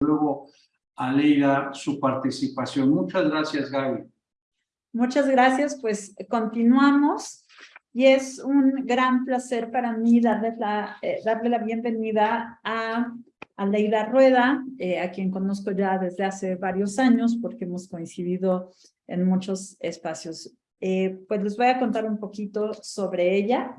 luego a Leida su participación. Muchas gracias, Gaby. Muchas gracias, pues continuamos y es un gran placer para mí darle la, eh, darle la bienvenida a, a Leida Rueda, eh, a quien conozco ya desde hace varios años porque hemos coincidido en muchos espacios. Eh, pues les voy a contar un poquito sobre ella.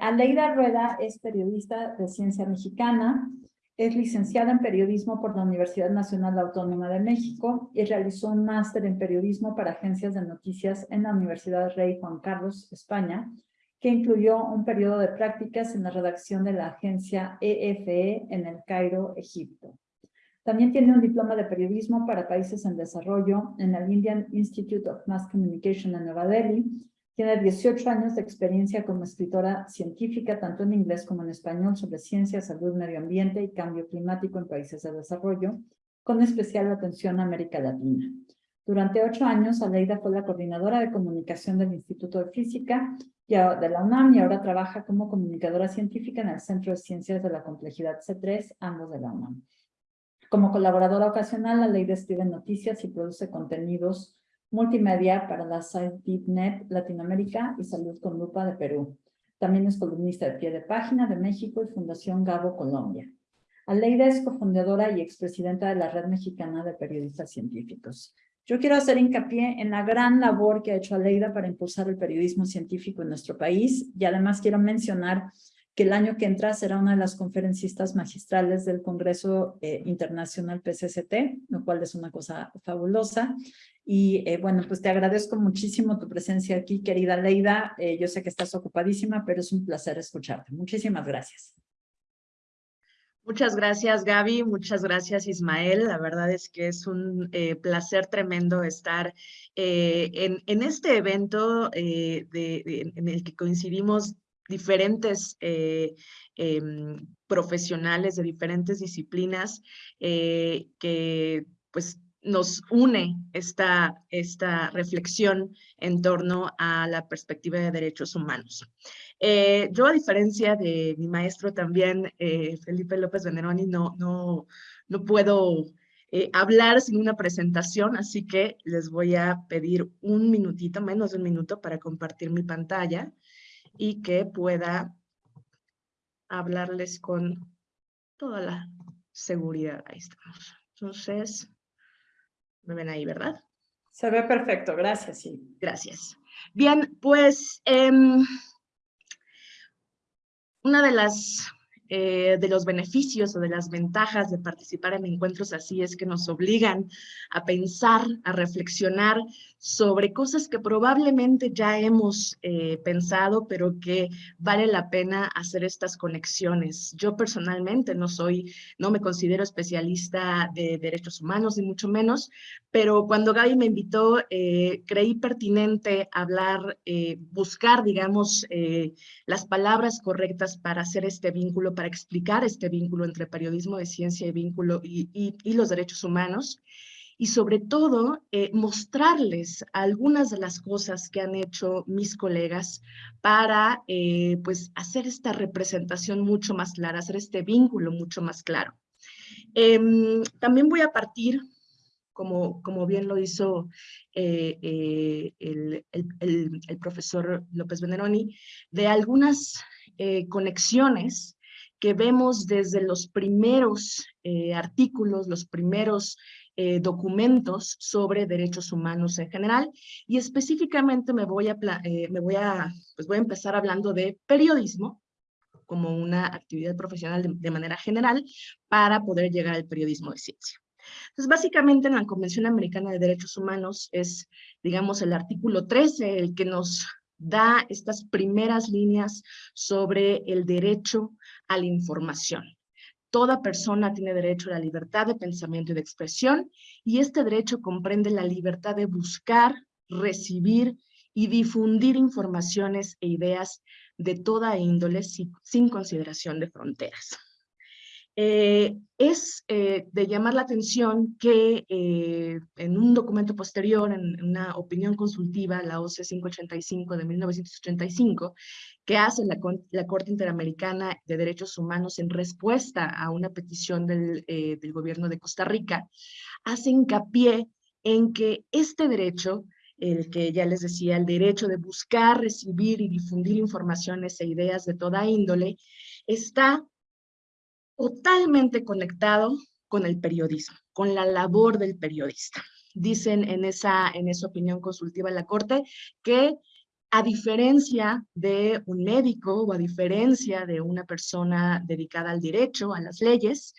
Aleida Rueda es periodista de ciencia mexicana, es licenciada en periodismo por la Universidad Nacional Autónoma de México y realizó un máster en periodismo para agencias de noticias en la Universidad Rey Juan Carlos, España, que incluyó un periodo de prácticas en la redacción de la agencia EFE en el Cairo, Egipto. También tiene un diploma de periodismo para países en desarrollo en el Indian Institute of Mass Communication en Nueva Delhi tiene 18 años de experiencia como escritora científica, tanto en inglés como en español, sobre ciencia, salud, medio ambiente y cambio climático en países de desarrollo, con especial atención a América Latina. Durante ocho años, Aleida fue la coordinadora de comunicación del Instituto de Física de la UNAM y ahora trabaja como comunicadora científica en el Centro de Ciencias de la Complejidad C3, ambos de la UNAM. Como colaboradora ocasional, Aleida escribe noticias y produce contenidos multimedia para la SciTipNet Latinoamérica y Salud con Lupa de Perú. También es columnista de pie de página de México y Fundación Gabo Colombia. Aleida es cofundadora y expresidenta de la Red Mexicana de Periodistas Científicos. Yo quiero hacer hincapié en la gran labor que ha hecho Aleida para impulsar el periodismo científico en nuestro país y además quiero mencionar que el año que entra será una de las conferencistas magistrales del Congreso eh, Internacional PCCT, lo cual es una cosa fabulosa. Y eh, bueno, pues te agradezco muchísimo tu presencia aquí, querida Leida. Eh, yo sé que estás ocupadísima, pero es un placer escucharte. Muchísimas gracias. Muchas gracias, Gaby. Muchas gracias, Ismael. La verdad es que es un placer tremendo estar en, en, este evento de, en el que coincidimos diferentes eh, em, profesionales de diferentes disciplinas eh, que pues nos une esta, esta reflexión en torno a la perspectiva de derechos humanos. Eh, yo, a diferencia de mi maestro también, Felipe López Veneroni, no, no, no puedo hablar sin una presentación, así que les voy a pedir un minutito, menos de un minuto, para compartir mi pantalla y que pueda hablarles con toda la seguridad. Ahí estamos. Entonces, me ven ahí, ¿verdad? Se ve perfecto, gracias. Sí. Gracias. Bien, pues em, una de las eh, de los beneficios o de las ventajas de participar en encuentros así es que nos obligan a pensar, a reflexionar sobre cosas que probablemente ya hemos eh, pensado, pero que vale la pena hacer estas conexiones. Yo personalmente no soy, no me considero especialista de derechos humanos, ni mucho menos, pero cuando Gaby me invitó, eh, creí pertinente hablar, buscar, digamos, las palabras correctas para hacer este vínculo, para explicar este vínculo entre periodismo de ciencia y vínculo y, los derechos humanos y sobre todo eh, mostrarles algunas de las cosas que han hecho mis colegas para eh, pues hacer esta representación mucho más clara, hacer este vínculo mucho más claro. Em, también voy a partir, como, como bien lo hizo eh, el, el, profesor López Veneroni, de algunas conexiones que vemos desde los primeros eh, artículos, los primeros eh, documentos sobre derechos humanos en general y específicamente me voy a, eh, me voy a, pues voy a empezar hablando de periodismo como una actividad profesional de, de manera general para poder llegar al periodismo de ciencia. Entonces, básicamente en la Convención Americana de Derechos Humanos es, digamos, el artículo 13 el que nos da estas primeras líneas sobre el derecho a la información. Toda persona tiene derecho a la libertad de pensamiento y de expresión y este derecho comprende la libertad de buscar, recibir y difundir informaciones e ideas de toda índole sin, consideración de fronteras. Eh, es eh, de llamar la atención que eh, en un documento posterior, en una opinión consultiva, la OC 585 de 1985, que hace la, la, Corte Interamericana de Derechos Humanos en respuesta a una petición del, del gobierno de Costa Rica, hace hincapié en que este derecho el que ya les decía, el derecho de buscar, recibir y difundir informaciones e ideas de toda índole, está totalmente conectado con el periodismo, con la labor del periodista. Dicen en esa, en esa opinión consultiva en la Corte que a diferencia de un médico o a diferencia de una persona dedicada al derecho, a las leyes,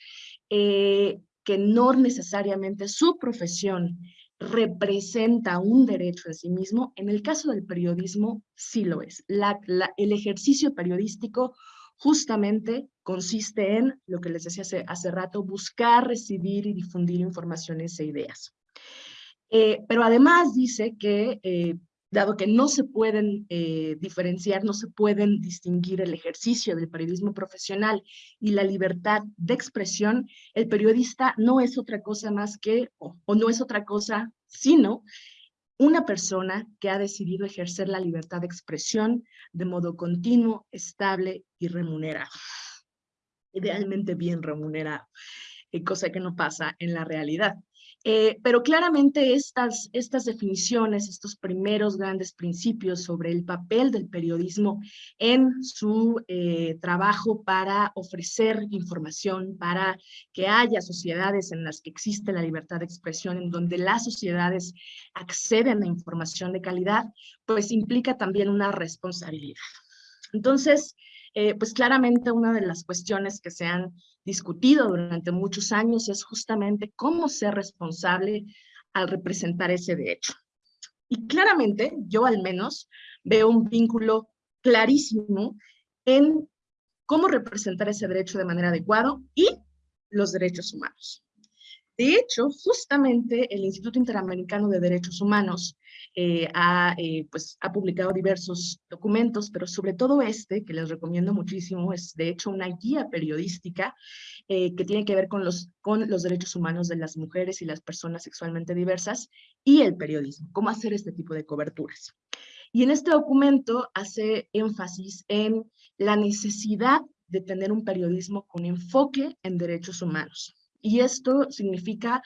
eh, que no necesariamente su profesión representa un derecho en sí mismo, en el caso del periodismo sí lo es. el ejercicio periodístico justamente consiste en, lo que les decía hace, hace rato, buscar, recibir y difundir informaciones e ideas. Eh, pero además dice que, eh, dado que no se pueden eh, diferenciar, no se pueden distinguir el ejercicio del periodismo profesional y la libertad de expresión, el periodista no es otra cosa más que, o no es otra cosa, sino una persona que ha decidido ejercer la libertad de expresión de modo continuo, estable y remunerado. Idealmente bien remunerado, eh, cosa que no pasa en la realidad. Eh, pero claramente estas, estas definiciones, estos primeros grandes principios sobre el papel del periodismo en su eh, trabajo para ofrecer información, para que haya sociedades en las que existe la libertad de expresión, en donde las sociedades acceden a información de calidad, pues implica también una responsabilidad. Entonces, eh, pues claramente una de las cuestiones que se han discutido durante muchos años es justamente cómo ser responsable al representar ese derecho. Y claramente, yo al menos, veo un vínculo clarísimo en cómo representar ese derecho de manera adecuada y los derechos humanos. De hecho, justamente el Instituto Interamericano de Derechos Humanos eh, ha, eh, pues, ha publicado diversos documentos, pero sobre todo este, que les recomiendo muchísimo, es de hecho una guía periodística eh, que tiene que ver con los, con los derechos humanos de las mujeres y las personas sexualmente diversas y el periodismo, cómo hacer este tipo de coberturas. Y en este documento hace énfasis en la necesidad de tener un periodismo con enfoque en derechos humanos y esto significa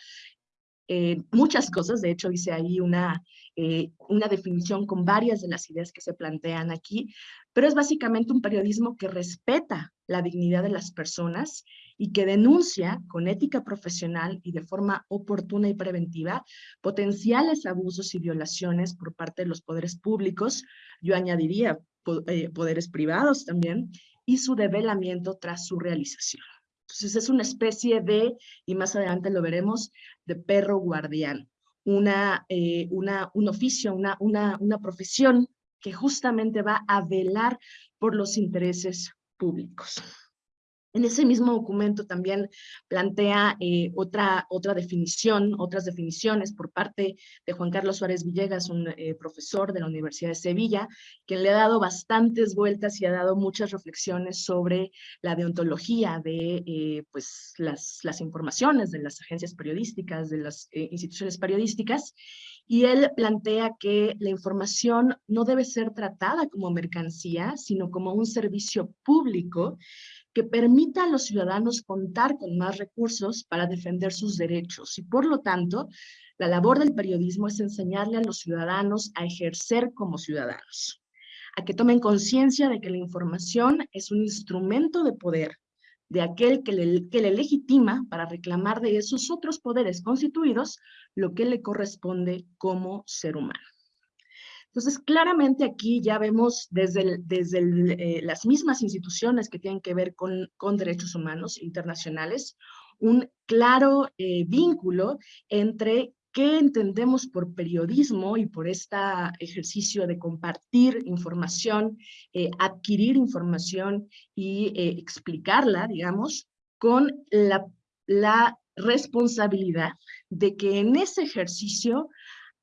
eh, muchas cosas, de hecho dice ahí una, eh, una definición con varias de las ideas que se plantean aquí, pero es básicamente un periodismo que respeta la dignidad de las personas y que denuncia con ética profesional y de forma oportuna y preventiva potenciales abusos y violaciones por parte de los poderes públicos, yo añadiría eh, poderes privados también, y su develamiento tras su realización. Entonces es una especie de, y más adelante lo veremos, de perro guardián, una, eh, una, un oficio, una, una, una profesión que justamente va a velar por los intereses públicos. En ese mismo documento también plantea eh, otra, otra definición, otras definiciones por parte de Juan Carlos Suárez Villegas, un eh, profesor de la Universidad de Sevilla, quien le ha dado bastantes vueltas y ha dado muchas reflexiones sobre la deontología de eh, pues, las, las informaciones de las agencias periodísticas, de las instituciones periodísticas, y él plantea que la información no debe ser tratada como mercancía, sino como un servicio público que permita a los ciudadanos contar con más recursos para defender sus derechos y por lo tanto la labor del periodismo es enseñarle a los ciudadanos a ejercer como ciudadanos, a que tomen conciencia de que la información es un instrumento de poder de aquel que le, que le legitima para reclamar de esos otros poderes constituidos lo que le corresponde como ser humano. Entonces, claramente aquí ya vemos desde, desde eh, las mismas instituciones que tienen que ver con, con derechos humanos internacionales, un claro eh, vínculo entre qué entendemos por periodismo y por este ejercicio de compartir información, eh, adquirir información y explicarla, digamos, con la, la responsabilidad de que en ese ejercicio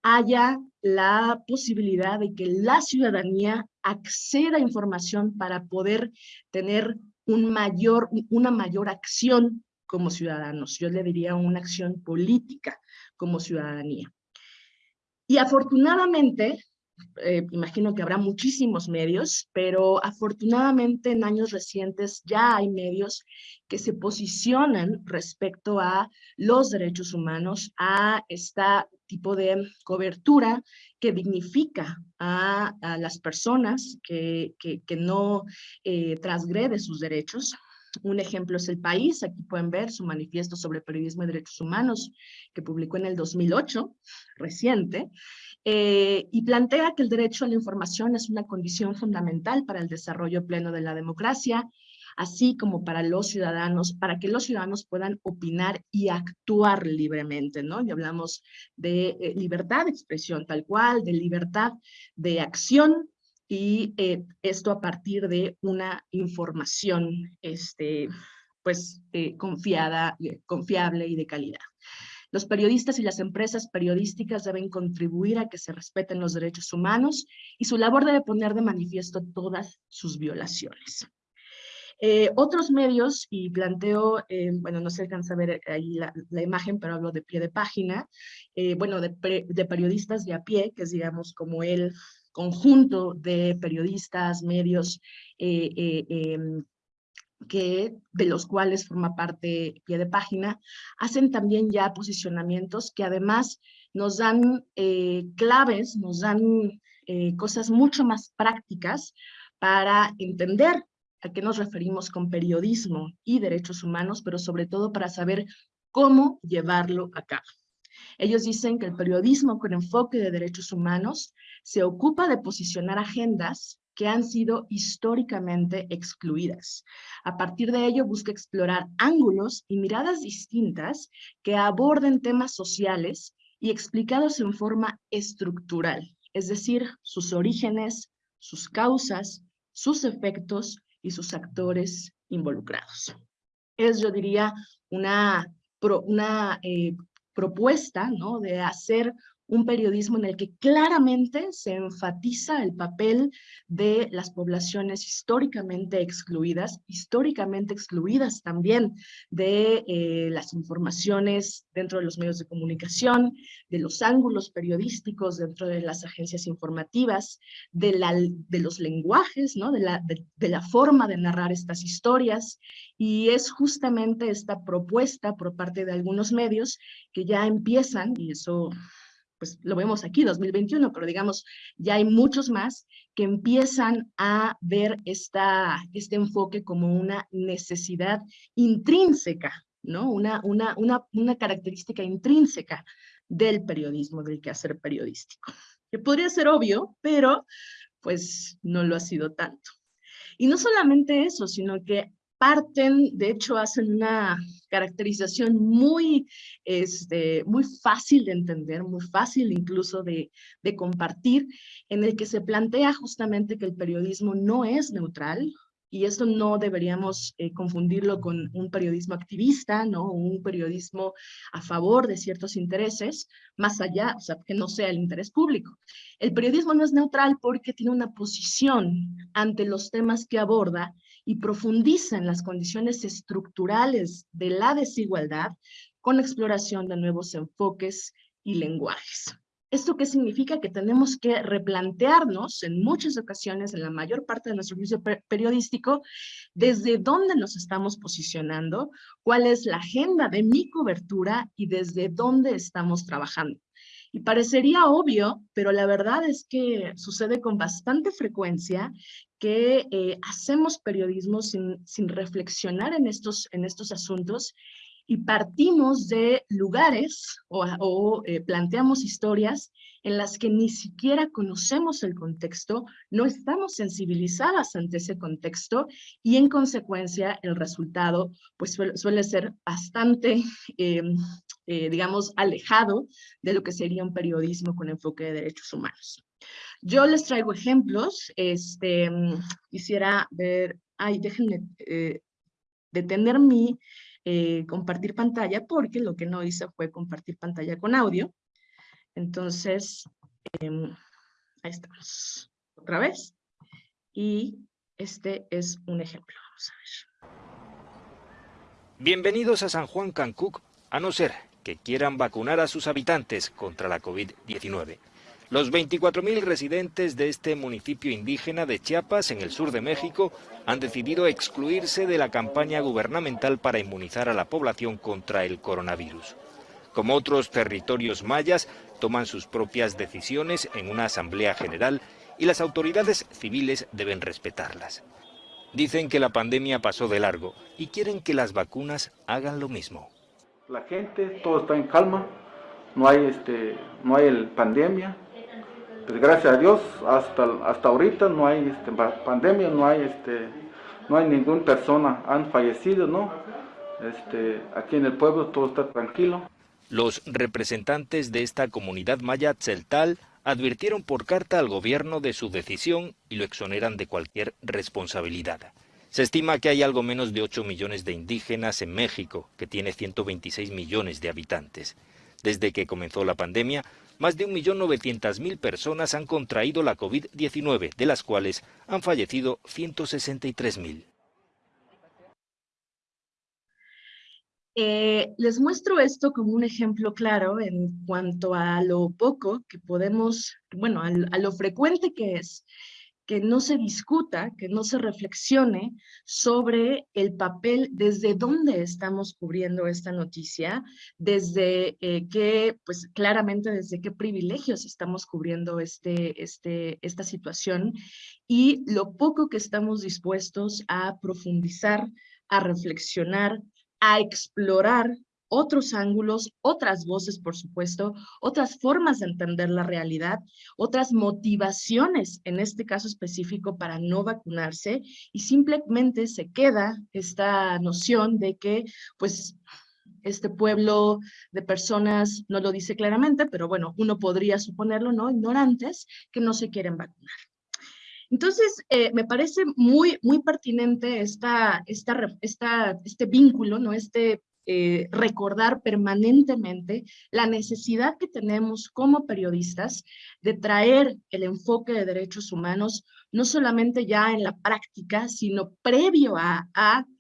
haya la posibilidad de que la ciudadanía acceda a información para poder tener un mayor, una mayor acción como ciudadanos. Yo le diría una acción política como ciudadanía. Y afortunadamente, eh, imagino que habrá muchísimos medios, pero afortunadamente en años recientes ya hay medios que se posicionan respecto a los derechos humanos, a este tipo de cobertura que dignifica a, las personas que, que, no eh, transgrede sus derechos. Un ejemplo es El País, aquí pueden ver su manifiesto sobre periodismo y derechos humanos que publicó en el 2008, reciente, eh, y plantea que el derecho a la información es una condición fundamental para el desarrollo pleno de la democracia, así como para los ciudadanos, para que los ciudadanos puedan opinar y actuar libremente, ¿no? Y hablamos de eh, libertad de expresión tal cual, de libertad de acción, y eh, esto a partir de una información, este, pues, confiada, confiable y de calidad. Los periodistas y las empresas periodísticas deben contribuir a que se respeten los derechos humanos y su labor debe poner de manifiesto todas sus violaciones. Eh, otros medios, y planteo, eh, bueno, no se alcanza a ver ahí la, imagen, pero hablo de pie de página, eh, bueno, de, periodistas de a pie, que es, digamos, como el conjunto de periodistas, medios em, que, de los cuales forma parte pie de página, hacen también ya posicionamientos que además nos dan eh, claves, nos dan eh, cosas mucho más prácticas para entender a qué nos referimos con periodismo y derechos humanos, pero sobre todo para saber cómo llevarlo a cabo. Ellos dicen que el periodismo con enfoque de derechos humanos se ocupa de posicionar agendas que han sido históricamente excluidas. A partir de ello busca explorar ángulos y miradas distintas que aborden temas sociales y explicados en forma estructural, es decir, sus orígenes, sus causas, sus efectos y sus actores involucrados. Es, yo diría, una, una eh, propuesta ¿no? de hacer un periodismo en el que claramente se enfatiza el papel de las poblaciones históricamente excluidas, históricamente excluidas también de eh, las informaciones dentro de los medios de comunicación, de los ángulos periodísticos dentro de las agencias informativas, de, la, de los lenguajes, ¿no? de, la, de la forma de narrar estas historias, y es justamente esta propuesta por parte de algunos medios que ya empiezan, y eso pues lo vemos aquí, 2021, pero digamos, ya hay muchos más que empiezan a ver esta, este enfoque como una necesidad intrínseca, ¿no? Una, una, una, una característica intrínseca del periodismo, del quehacer periodístico. Que podría ser obvio, pero pues no lo ha sido tanto. Y no solamente eso, sino que parten, de hecho hacen una caracterización muy, este, muy fácil de entender, muy fácil incluso de, de compartir, en el que se plantea justamente que el periodismo no es neutral, y esto no deberíamos eh, confundirlo con un periodismo activista, ¿no? Un periodismo a favor de ciertos intereses, más allá, o sea, que no sea el interés público. El periodismo no es neutral porque tiene una posición ante los temas que aborda y profundiza en las condiciones estructurales de la desigualdad con exploración de nuevos enfoques y lenguajes. ¿Esto qué significa? Que tenemos que replantearnos en muchas ocasiones, en la mayor parte de nuestro juicio periodístico, desde dónde nos estamos posicionando, cuál es la agenda de mi cobertura y desde dónde estamos trabajando. Y parecería obvio, pero la verdad es que sucede con bastante frecuencia que eh, hacemos periodismo sin, sin reflexionar en estos, en estos asuntos y partimos de lugares o, eh, planteamos historias en las que ni siquiera conocemos el contexto, no estamos sensibilizadas ante ese contexto y en consecuencia el resultado pues suele, ser bastante, eh, eh, digamos, alejado de lo que sería un periodismo con enfoque de derechos humanos. Yo les traigo ejemplos, este, quisiera ver, ay, déjenme detener mi eh, compartir pantalla porque lo que no hice fue compartir pantalla con audio. Entonces, em, ahí estamos otra vez. Y este es un ejemplo. Vamos a ver. Bienvenidos a San Juan Cancuc, a no ser que quieran vacunar a sus habitantes contra la COVID-19. Los 24.000 residentes de este municipio indígena de Chiapas, en el sur de México, han decidido excluirse de la campaña gubernamental para inmunizar a la población contra el coronavirus. Como otros territorios mayas, toman sus propias decisiones en una asamblea general y las autoridades civiles deben respetarlas. Dicen que la pandemia pasó de largo y quieren que las vacunas hagan lo mismo. La gente, todo está en calma, no hay, este, no hay pandemia. Pues gracias a Dios, hasta, hasta ahorita no hay este, pandemia, no hay, este, no hay ninguna persona han fallecido, ¿no? Este, aquí en el pueblo todo está tranquilo. Los representantes de esta comunidad maya Tzeltal advirtieron por carta al gobierno de su decisión y lo exoneran de cualquier responsabilidad. Se estima que hay algo menos de 8 millones de indígenas en México, que tiene 126 millones de habitantes. Desde que comenzó la pandemia, más de 1.900.000 personas han contraído la COVID-19, de las cuales han fallecido 163.000. Eh, les muestro esto como un ejemplo claro en cuanto a lo poco que podemos, bueno, a, lo frecuente que es que no se discuta, que no se reflexione sobre el papel, desde dónde estamos cubriendo esta noticia, desde eh, qué, pues claramente desde qué privilegios estamos cubriendo este, este, esta situación y lo poco que estamos dispuestos a profundizar, a reflexionar, a explorar otros ángulos, otras voces, por supuesto, otras formas de entender la realidad, otras motivaciones, en este caso específico, para no vacunarse, y simplemente se queda esta noción de que, pues, este pueblo de personas, no lo dice claramente, pero bueno, uno podría suponerlo, ¿no? Ignorantes, que no se quieren vacunar. Entonces, eh, me parece muy, muy pertinente esta, esta, esta, este vínculo, ¿no? este eh, recordar permanentemente la necesidad que tenemos como periodistas de traer el enfoque de derechos humanos, no solamente ya en la práctica, sino previo a,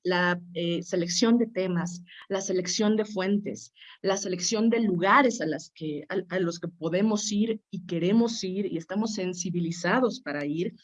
la eh, selección de temas, la selección de fuentes, la selección de lugares a los que podemos ir y queremos ir y estamos sensibilizados para ir,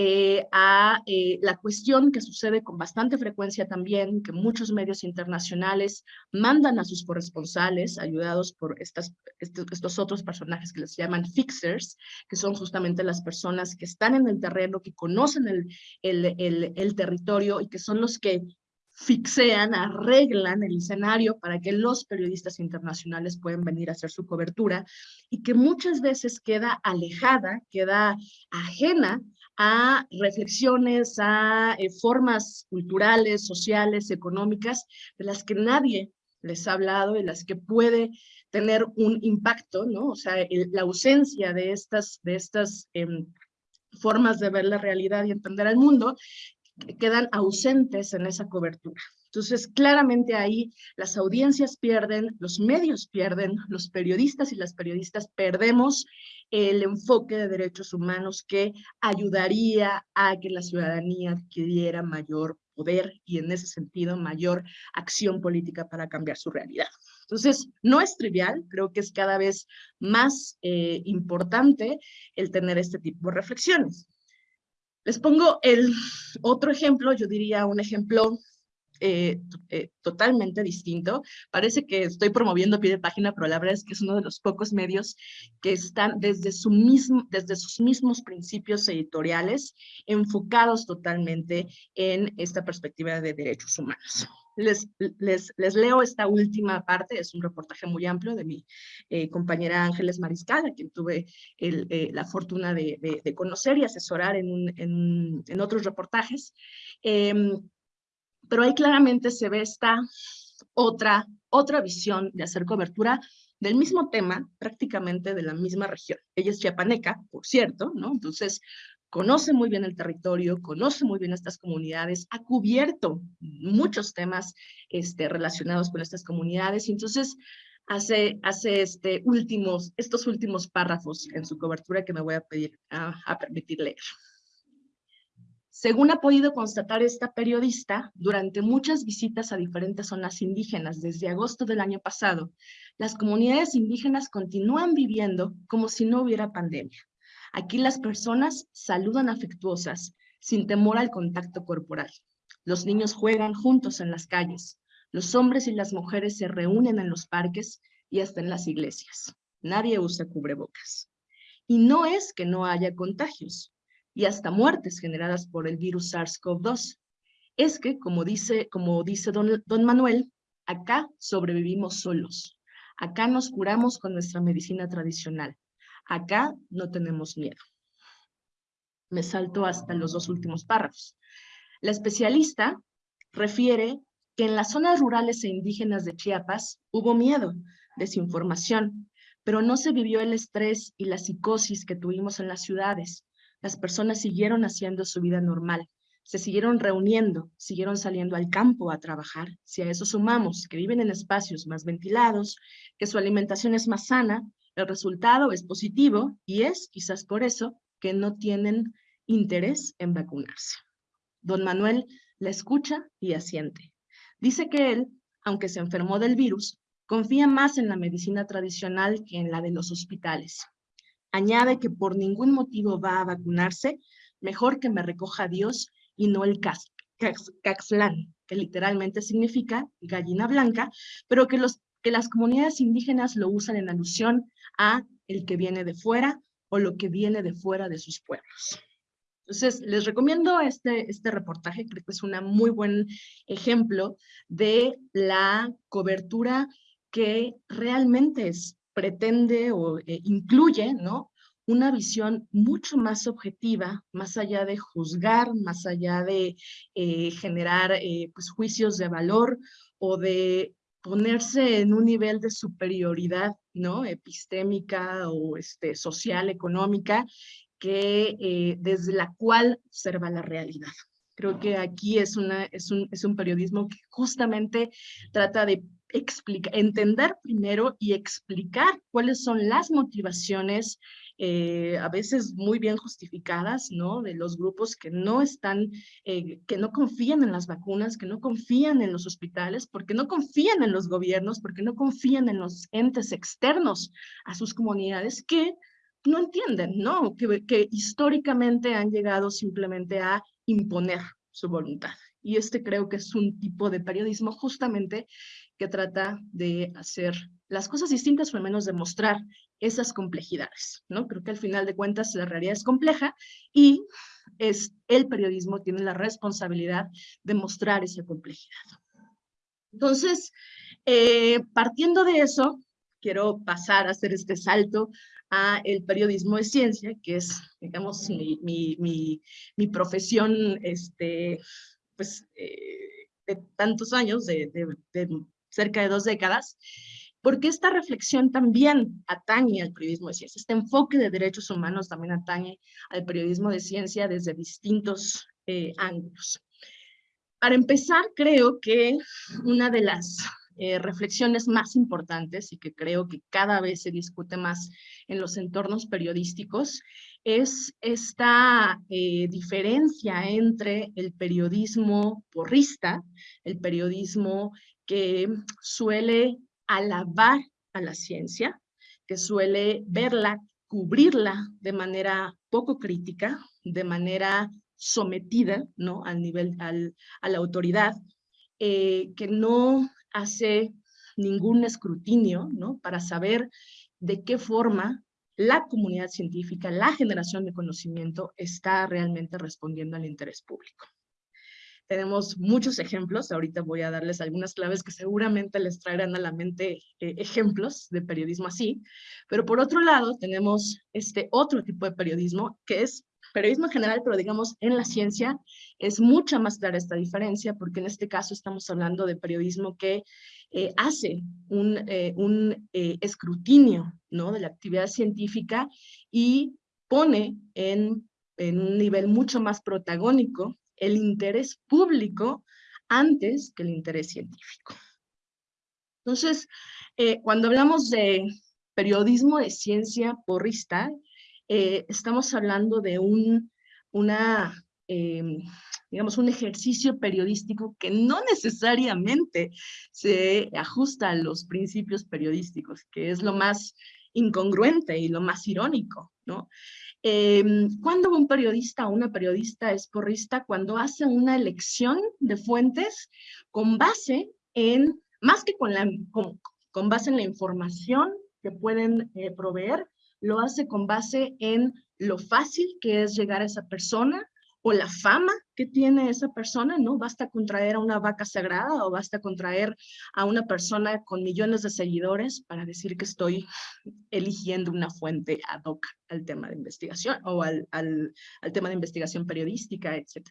eh, a eh, la cuestión que sucede con bastante frecuencia también, que muchos medios internacionales mandan a sus corresponsales, ayudados por estas, estos, otros personajes que les llaman fixers, que son justamente las personas que están en el terreno, que conocen el, el, el territorio y que son los que fixean, arreglan el escenario para que los periodistas internacionales puedan venir a hacer su cobertura y que muchas veces queda alejada, queda ajena a reflexiones, a eh, formas culturales, sociales, económicas, de las que nadie les ha hablado, y las que puede tener un impacto, ¿no? O sea, la ausencia de estas, de estas em, formas de ver la realidad y entender el mundo, quedan ausentes en esa cobertura. Entonces, claramente ahí las audiencias pierden, los medios pierden, los periodistas y las periodistas perdemos el enfoque de derechos humanos que ayudaría a que la ciudadanía adquiriera mayor poder y en ese sentido mayor acción política para cambiar su realidad. Entonces, no es trivial, creo que es cada vez más eh, importante el tener este tipo de reflexiones. Les pongo el otro ejemplo, yo diría un ejemplo eh, eh, totalmente distinto. Parece que estoy promoviendo pie de página, pero la verdad es que es uno de los pocos medios que están desde, su mismo, desde sus mismos principios editoriales enfocados totalmente en esta perspectiva de derechos humanos. Les, les, les, leo esta última parte, es un reportaje muy amplio de mi eh, compañera Ángeles Mariscal, a quien tuve el, la fortuna de, de, conocer y asesorar en, en, en otros reportajes. Pero ahí claramente se ve esta otra, otra visión de hacer cobertura del mismo tema, prácticamente de la misma región. Ella es chiapaneca, por cierto, ¿no? Entonces, conoce muy bien el territorio, conoce muy bien estas comunidades, ha cubierto muchos temas este, relacionados con estas comunidades, y entonces hace, hace este últimos, estos últimos párrafos en su cobertura que me voy a pedir a permitir leer. Según ha podido constatar esta periodista, durante muchas visitas a diferentes zonas indígenas desde agosto del año pasado, las comunidades indígenas continúan viviendo como si no hubiera pandemia. Aquí las personas saludan afectuosas, sin temor al contacto corporal. Los niños juegan juntos en las calles. Los hombres y las mujeres se reúnen en los parques y hasta en las iglesias. Nadie usa cubrebocas. Y no es que no haya contagios y hasta muertes generadas por el virus SARS-CoV-2. Es que, como dice, como dice don, don Manuel, acá sobrevivimos solos. Acá nos curamos con nuestra medicina tradicional. Acá no tenemos miedo. Me salto hasta los dos últimos párrafos. La especialista refiere que en las zonas rurales e indígenas de Chiapas hubo miedo, desinformación, pero no se vivió el estrés y la psicosis que tuvimos en las ciudades. Las personas siguieron haciendo su vida normal, se siguieron reuniendo, siguieron saliendo al campo a trabajar. Si a eso sumamos que viven en espacios más ventilados, que su alimentación es más sana, el resultado es positivo y es quizás por eso que no tienen interés en vacunarse. Don Manuel la escucha y asiente. Dice que él, aunque se enfermó del virus, confía más en la medicina tradicional que en la de los hospitales. Añade que por ningún motivo va a vacunarse, mejor que me recoja Dios y no el caxlán, que literalmente significa gallina blanca, pero que, los, que las comunidades indígenas lo usan en alusión a el que viene de fuera o lo que viene de fuera de sus pueblos. Entonces, les recomiendo este, este reportaje, creo que es un muy buen ejemplo de la cobertura que realmente es, pretende o eh, incluye, ¿no? Una visión mucho más objetiva, más allá de juzgar, más allá de eh, generar eh, pues, juicios de valor o de ponerse en un nivel de superioridad, ¿no? Epistémica o este, social, económica, que, desde la cual observa la realidad. Creo que aquí es, una, es, un, es un periodismo que justamente trata de explicar, entender primero y explicar cuáles son las motivaciones eh, a veces muy bien justificadas, ¿no? De los grupos que no están, eh, que no confían en las vacunas, que no confían en los hospitales, porque no confían en los gobiernos, porque no confían en los entes externos a sus comunidades, que no entienden, ¿no? Que, históricamente han llegado simplemente a imponer su voluntad. Y este creo que es un tipo de periodismo justamente que trata de hacer las cosas distintas, o al menos demostrar esas complejidades, ¿no? Creo que al final de cuentas la realidad es compleja y es el periodismo tiene la responsabilidad de mostrar esa complejidad. Entonces, eh, partiendo de eso, quiero pasar a hacer este salto a el periodismo de ciencia, que es, digamos, mi, mi, mi, profesión, este, pues, eh, de tantos años, de, cerca de dos décadas, porque esta reflexión también atañe al periodismo de ciencia, este enfoque de derechos humanos también atañe al periodismo de ciencia desde distintos eh, ángulos. Para empezar, creo que una de las eh, reflexiones más importantes y que creo que cada vez se discute más en los entornos periodísticos es esta eh, diferencia entre el periodismo porrista, el periodismo que suele alabar a la ciencia, que suele verla, cubrirla de manera poco crítica, de manera sometida ¿no? al nivel, al, a la autoridad, eh, que no hace ningún escrutinio, ¿no? Para saber de qué forma la comunidad científica, la generación de conocimiento está realmente respondiendo al interés público. Tenemos muchos ejemplos, ahorita voy a darles algunas claves que seguramente les traerán a la mente eh, ejemplos de periodismo así, pero por otro lado tenemos este otro tipo de periodismo que es periodismo en general, pero digamos en la ciencia es mucha más clara esta diferencia porque en este caso estamos hablando de periodismo que eh, hace un, eh, un eh, escrutinio ¿no? de la actividad científica y pone en, en un nivel mucho más protagónico el interés público antes que el interés científico. Entonces, cuando hablamos de periodismo de ciencia porrista, eh, estamos hablando de un, una em, digamos, un ejercicio periodístico que no necesariamente se ajusta a los principios periodísticos, que es lo más incongruente y lo más irónico, ¿no? Eh, cuando un periodista o una periodista es porrista, cuando hace una elección de fuentes con base en, más que con, la, con, base en la información que pueden eh, proveer, lo hace con base en lo fácil que es llegar a esa persona, o la fama que tiene esa persona, ¿no? Basta contraer a una vaca sagrada o basta contraer a una persona con millones de seguidores para decir que estoy eligiendo una fuente ad hoc al tema de investigación o al, al, tema de investigación periodística, etc.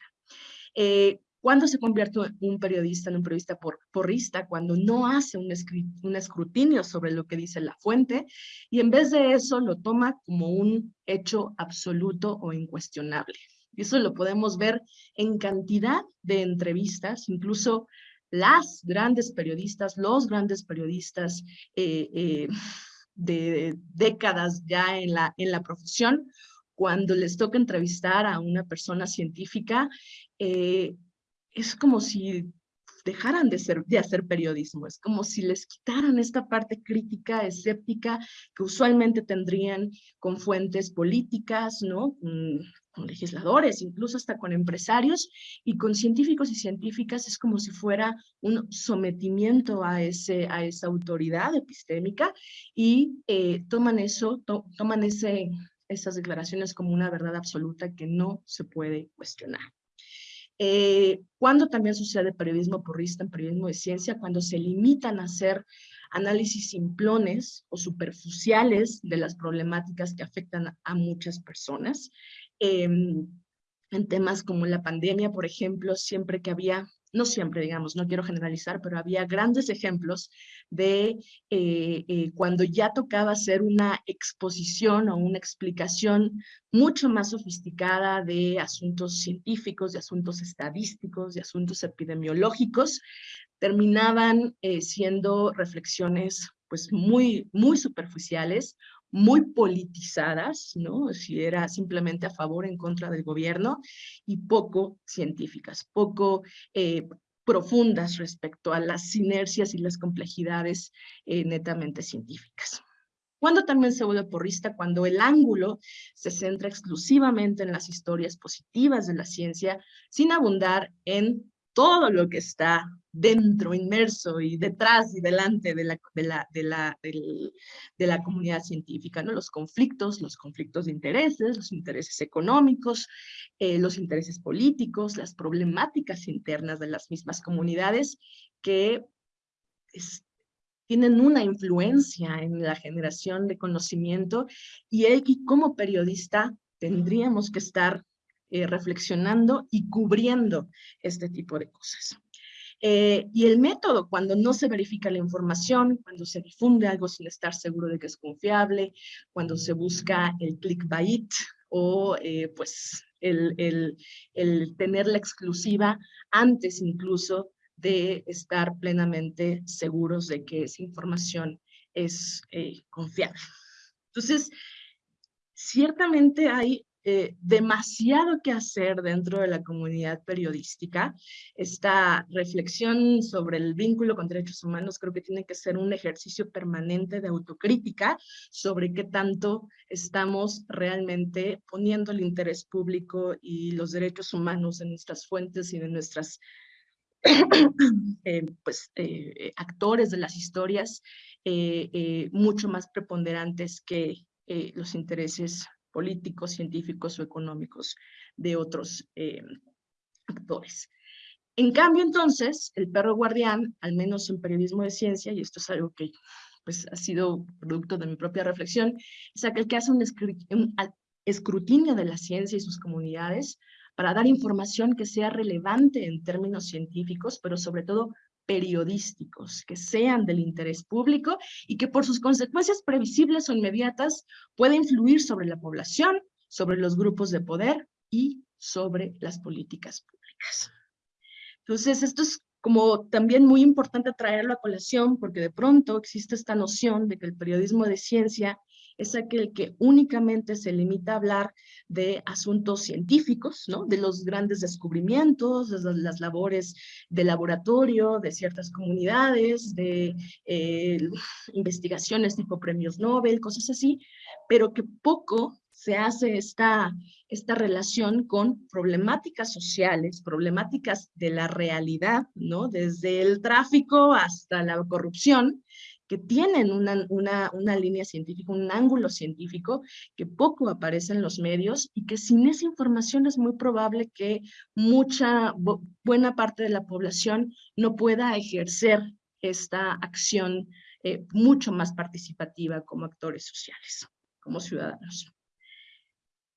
Eh, ¿Cuándo se convierte un periodista en un periodista por, porrista? Cuando no hace un, un, escrutinio sobre lo que dice la fuente y en vez de eso lo toma como un hecho absoluto o incuestionable. Y eso lo podemos ver en cantidad de entrevistas, incluso las grandes periodistas, los grandes periodistas eh, eh, de décadas ya en la, en la profesión, cuando les toca entrevistar a una persona científica, eh, es como si dejaran de, ser, de hacer periodismo, es como si les quitaran esta parte crítica, escéptica, que usualmente tendrían con fuentes políticas, ¿no? Mm, con legisladores, incluso hasta con empresarios y con científicos y científicas es como si fuera un sometimiento a, esa autoridad epistémica y eh, toman eso, toman esas declaraciones como una verdad absoluta que no se puede cuestionar. Eh, cuando también sucede periodismo porrista en periodismo de ciencia, cuando se limitan a hacer análisis simplones o superficiales de las problemáticas que afectan a muchas personas, Em, en temas como la pandemia, por ejemplo, siempre que había, no siempre, digamos, no quiero generalizar, pero había grandes ejemplos de eh, eh, cuando ya tocaba hacer una exposición o una explicación mucho más sofisticada de asuntos científicos, de asuntos estadísticos, de asuntos epidemiológicos, terminaban eh, siendo reflexiones pues muy, muy superficiales muy politizadas, ¿no? Si era simplemente a favor o en contra del gobierno, y poco científicas, poco eh, profundas respecto a las sinergias y las complejidades eh, netamente científicas. Cuando también se vuelve porrista, cuando el ángulo se centra exclusivamente en las historias positivas de la ciencia, sin abundar en todo lo que está dentro, inmerso y detrás y delante de la, de la, de la, de la comunidad científica, ¿no? Los conflictos, los conflictos de intereses, los intereses económicos, eh, los intereses políticos, las problemáticas internas de las mismas comunidades que tienen una influencia en la generación de conocimiento y, y como periodista tendríamos que estar eh, reflexionando y cubriendo este tipo de cosas. Eh, y el método, cuando no se verifica la información, cuando se difunde algo sin estar seguro de que es confiable, cuando se busca el clickbait o eh, pues el, el, el, tener la exclusiva antes incluso de estar plenamente seguros de que esa información es confiable. Entonces, ciertamente hay eh, demasiado que hacer dentro de la comunidad periodística. Esta reflexión sobre el vínculo con derechos humanos creo que tiene que ser un ejercicio permanente de autocrítica sobre qué tanto estamos realmente poniendo el interés público y los derechos humanos en nuestras fuentes y de nuestras eh, pues, eh, actores de las historias mucho más preponderantes que los intereses políticos, científicos o económicos de otros eh, actores. En cambio, entonces, el perro guardián, al menos en periodismo de ciencia, y esto es algo que pues, ha sido producto de mi propia reflexión, es aquel que hace un, un escrutinio de la ciencia y sus comunidades para dar información que sea relevante en términos científicos, pero sobre todo periodísticos que sean del interés público y que por sus consecuencias previsibles o inmediatas pueda influir sobre la población, sobre los grupos de poder y sobre las políticas públicas. Entonces, esto es como también muy importante traerlo a colación porque de pronto existe esta noción de que el periodismo de ciencia es aquel que únicamente se limita a hablar de asuntos científicos, ¿no? De los grandes descubrimientos, de las labores de laboratorio, de ciertas comunidades, de eh, investigaciones tipo premios Nobel, cosas así, pero que poco se hace esta, esta relación con problemáticas sociales, problemáticas de la realidad, ¿no? Desde el tráfico hasta la corrupción, que tienen una, una, una, línea científica, un ángulo científico que poco aparece en los medios y que sin esa información es muy probable que mucha, buena parte de la población no pueda ejercer esta acción eh, mucho más participativa como actores sociales, como ciudadanos.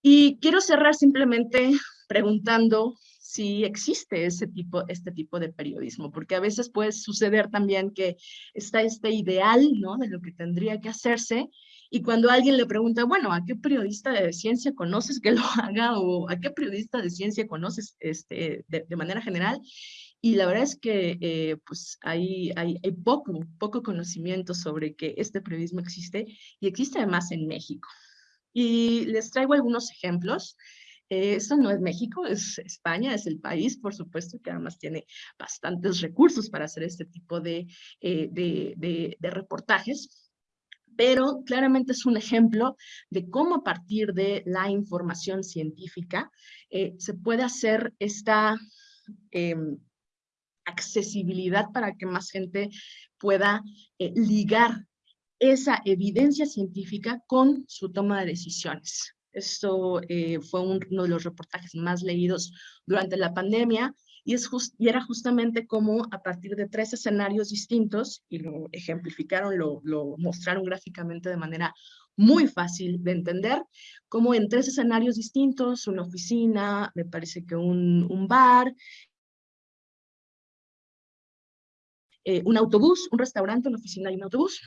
Y quiero cerrar simplemente preguntando si existe ese tipo, este tipo de periodismo, porque a veces puede suceder también que está este ideal, ¿no? De lo que tendría que hacerse, y cuando alguien le pregunta, bueno, ¿a qué periodista de ciencia conoces que lo haga? O ¿a qué periodista de ciencia conoces este, de, manera general? Y la verdad es que eh, pues hay, hay, hay, poco, poco conocimiento sobre que este periodismo existe y existe además en México. Y les traigo algunos ejemplos. Eh, esto no es México, es España, es el país, por supuesto, que además tiene bastantes recursos para hacer este tipo de, eh, reportajes pero claramente es un ejemplo de cómo a partir de la información científica eh, se puede hacer esta accesibilidad para que más gente pueda ligar esa evidencia científica con su toma de decisiones. Esto eh, fue uno de los reportajes más leídos durante la pandemia y, es y era justamente como a partir de tres escenarios distintos, y lo ejemplificaron, lo, lo mostraron gráficamente de manera muy fácil de entender, como en tres escenarios distintos, una oficina, me parece que un, un bar, eh, un autobús, un restaurante, una oficina y un autobús,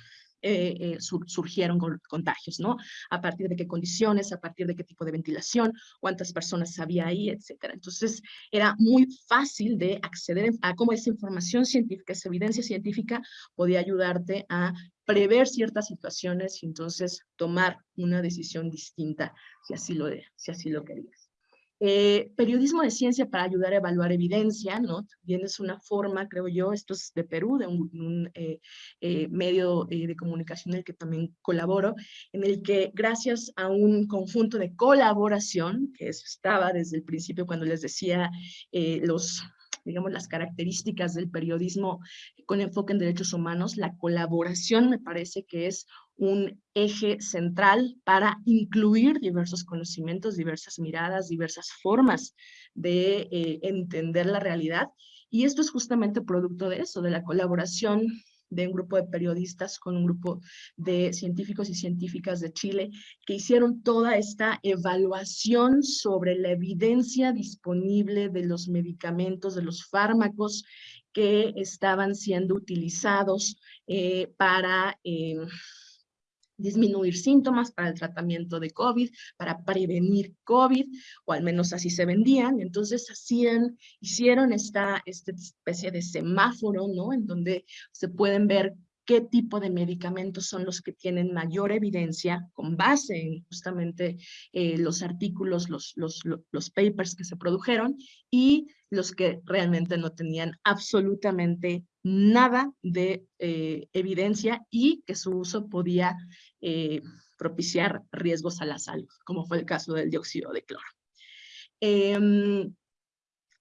eh, eh, surgieron contagios, ¿no? A partir de qué condiciones, a partir de qué tipo de ventilación, cuántas personas había ahí, etcétera. Entonces, era muy fácil de acceder a cómo esa información científica, esa evidencia científica podía ayudarte a prever ciertas situaciones y entonces tomar una decisión distinta si así lo, si así lo querías. Eh, periodismo de ciencia para ayudar a evaluar evidencia, ¿no? También es una forma, creo yo, esto es de Perú, de un, eh, eh, medio de comunicación en el que también colaboro, en el que gracias a un conjunto de colaboración, que estaba desde el principio cuando les decía los digamos, las características del periodismo con enfoque en derechos humanos, la colaboración me parece que es un eje central para incluir diversos conocimientos, diversas miradas, diversas formas de eh, entender la realidad. Y esto es justamente producto de eso, de la colaboración de un grupo de periodistas con un grupo de científicos y científicas de Chile que hicieron toda esta evaluación sobre la evidencia disponible de los medicamentos, de los fármacos que estaban siendo utilizados eh, para eh, disminuir síntomas para el tratamiento de COVID, para prevenir COVID, o al menos así se vendían. Entonces hacían, hicieron esta, especie de semáforo, ¿no? En donde se pueden ver qué tipo de medicamentos son los que tienen mayor evidencia con base en justamente eh, los artículos, los, los, los papers que se produjeron y los que realmente no tenían absolutamente nada de eh, evidencia y que su uso podía eh, propiciar riesgos a la salud, como fue el caso del dióxido de cloro. Em,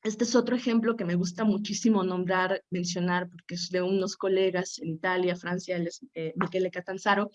este es otro ejemplo que me gusta muchísimo nombrar, mencionar, porque es de unos colegas en Italia, Francia, eh, Michele Catanzaro,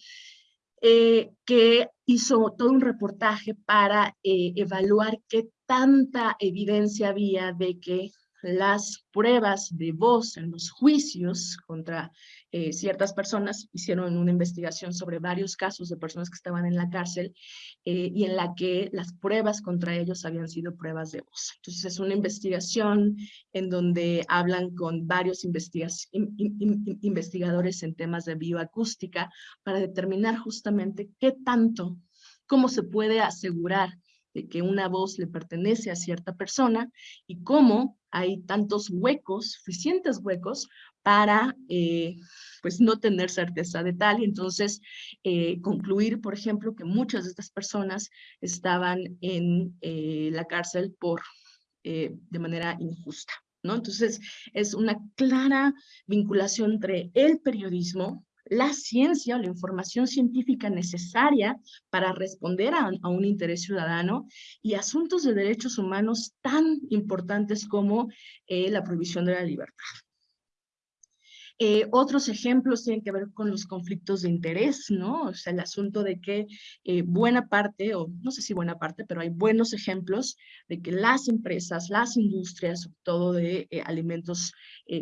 que hizo todo un reportaje para evaluar qué tanta evidencia había de que las pruebas de voz en los juicios contra eh, ciertas personas, hicieron una investigación sobre varios casos de personas que estaban en la cárcel eh, y en la que las pruebas contra ellos habían sido pruebas de voz. Entonces es una investigación en donde hablan con varios investigadores en temas de bioacústica para determinar justamente qué tanto, cómo se puede asegurar de que una voz le pertenece a cierta persona y cómo hay tantos huecos, suficientes huecos, para pues no tener certeza de tal y entonces concluir, por ejemplo, que muchas de estas personas estaban en la cárcel por, de manera injusta. ¿no? Entonces, es una clara vinculación entre el periodismo, la ciencia o la información científica necesaria para responder a, un interés ciudadano y asuntos de derechos humanos tan importantes como eh, la prohibición de la libertad. Eh, otros ejemplos tienen que ver con los conflictos de interés, ¿no? O sea, el asunto de que eh, buena parte, o no sé si buena parte, pero hay buenos ejemplos de que las empresas, las industrias, sobre todo de eh, alimentos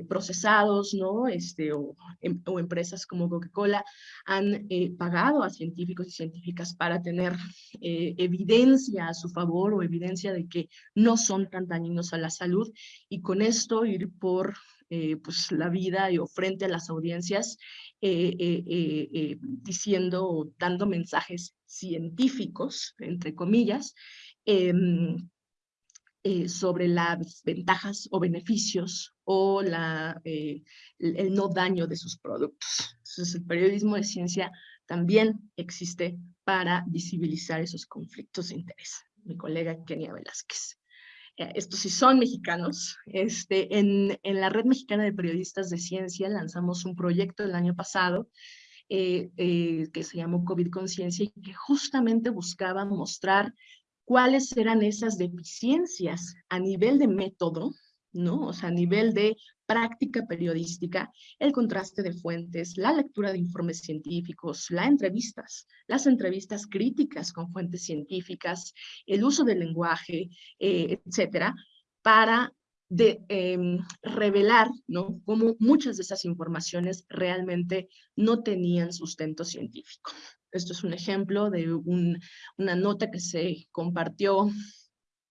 procesados, ¿no? Este, o, em, o empresas como Coca-Cola han pagado a científicos y científicas para tener evidencia a su favor o evidencia de que no son tan dañinos a la salud y con esto ir por eh, pues, la vida y, o frente a las audiencias eh, eh, diciendo o dando mensajes científicos, entre comillas, em, sobre las ventajas o beneficios o la, el, no daño de sus productos. Entonces, el periodismo de ciencia también existe para visibilizar esos conflictos de interés. Mi colega Kenia Velázquez. Eh, estos sí son mexicanos. Este, en, en, la Red Mexicana de Periodistas de Ciencia lanzamos un proyecto el año pasado eh, eh, que se llamó COVID Conciencia y que justamente buscaba mostrar cuáles eran esas deficiencias a nivel de método ¿no? O sea, a nivel de práctica periodística, el contraste de fuentes, la lectura de informes científicos, las entrevistas, las entrevistas críticas con fuentes científicas, el uso del lenguaje, eh, etcétera, para em, revelar ¿no? cómo muchas de esas informaciones realmente no tenían sustento científico. Esto es un ejemplo de una nota que se compartió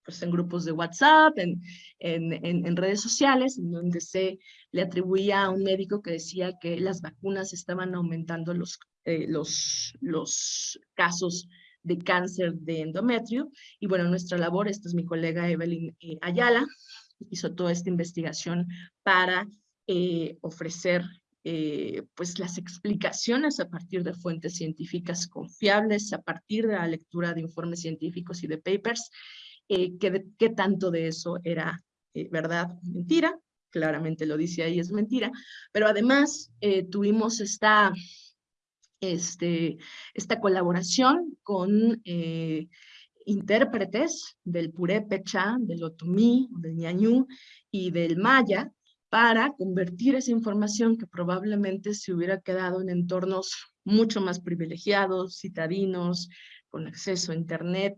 pues, en grupos de WhatsApp, en, en, en, redes sociales, en donde se le atribuía a un médico que decía que las vacunas estaban aumentando los, eh, los, los casos de cáncer de endometrio. Y bueno, nuestra labor, esta es mi colega Evelyn eh, Ayala, hizo toda esta investigación para eh, ofrecer pues las explicaciones a partir de fuentes científicas confiables, a partir de la lectura de informes científicos y de papers, eh, qué, tanto de eso era eh, verdad mentira. Claramente lo dice ahí, es mentira. Pero además eh, tuvimos esta, este, esta colaboración con intérpretes del purépecha, del otomí, del ñañú y del maya, para convertir esa información que probablemente se hubiera quedado en entornos mucho más privilegiados, citadinos, con acceso a Internet,